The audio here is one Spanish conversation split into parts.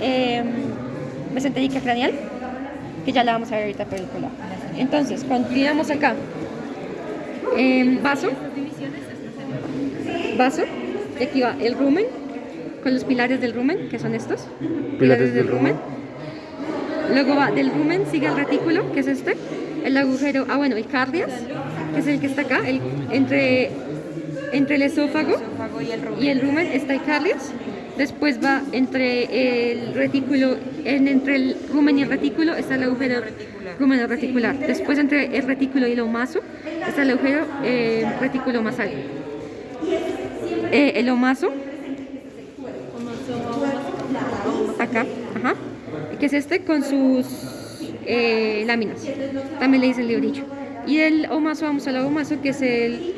eh, mesentérica craneal, que ya la vamos a ver ahorita por el colado. Entonces, continuamos acá. Em, vaso. Vaso. Y aquí va el rumen, con los pilares del rumen, que son estos. Pilares del rumen. Luego va del rumen, sigue el retículo, que es este. El agujero, ah bueno, el cardias, que es el que está acá. el- entre, entre el esófago Esófago y el rumen. y el rumen está el cardias. Después va entre el retículo, en, entre el rumen y el retículo está el agujero rumeno reticular. Después entre el retículo y el omaso está el agujero eh, retículo masal. Eh, el omaso, acá, ajá, que es este con sus eh, láminas. También le dicen librillo. Y el omaso, vamos al abomaso, que es el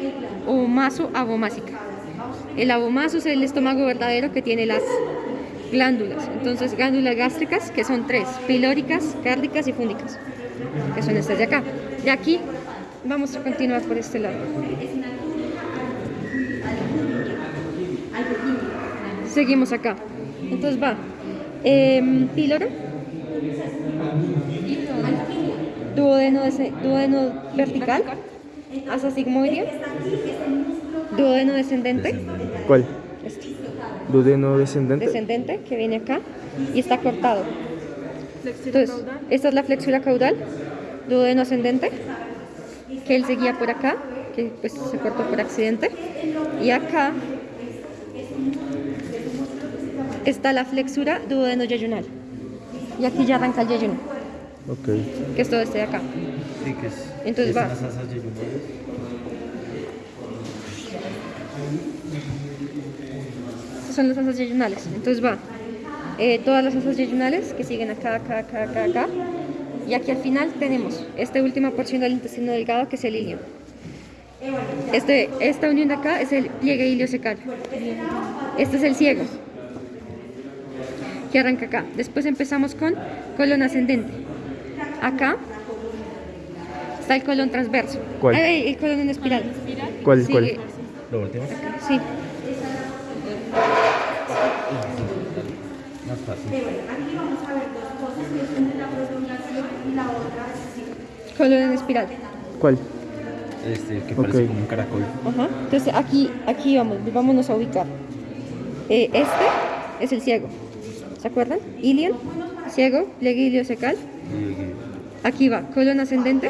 omaso abomásica. El abomaso es el estómago verdadero que tiene las glándulas. Entonces, glándulas gástricas, que son tres, pilóricas, cárdicas y fúndicas, que son estas de acá. De aquí vamos a continuar por este lado. Seguimos acá. Entonces va em, píloro, duodeno, duodeno vertical, asa sigmoideo, duodeno descendente, ¿Cuál? este, Dudeno descendente. descendente que viene acá y está cortado. Entonces, esta es la flexura caudal, duodeno ascendente, que él seguía por acá, que pues se cortó por accidente. Y acá está la flexura duodeno yeyunal. Y aquí ya arranca el yeyuno, Ok. que es todo este de acá. Sí, que es. Entonces es va. Estas son las asas yeyunales. Entonces va eh, todas las asas yeyunales que siguen acá, acá, acá, acá, acá. Y aquí al final tenemos esta última porción del intestino delgado que es el ilio. Este, esta unión de acá es el pliegue iliocecal. Este es el ciego que arranca acá. Después empezamos con colon ascendente. Acá está el colon transverso. ¿Cuál? Ay, el colon en espiral. ¿Cuál? Sí, ¿Cuál? eh, Lo volteamos. sí. Más fácil. Colon en espiral. ¿Cuál? Este, que parece como un caracol. Ajá. Entonces aquí, aquí vamos, vámonos a ubicar. Eh, este es el ciego. ¿Se acuerdan? Ilion, ciego, pliegue iliocecal. Y- Aquí va, colon ascendente,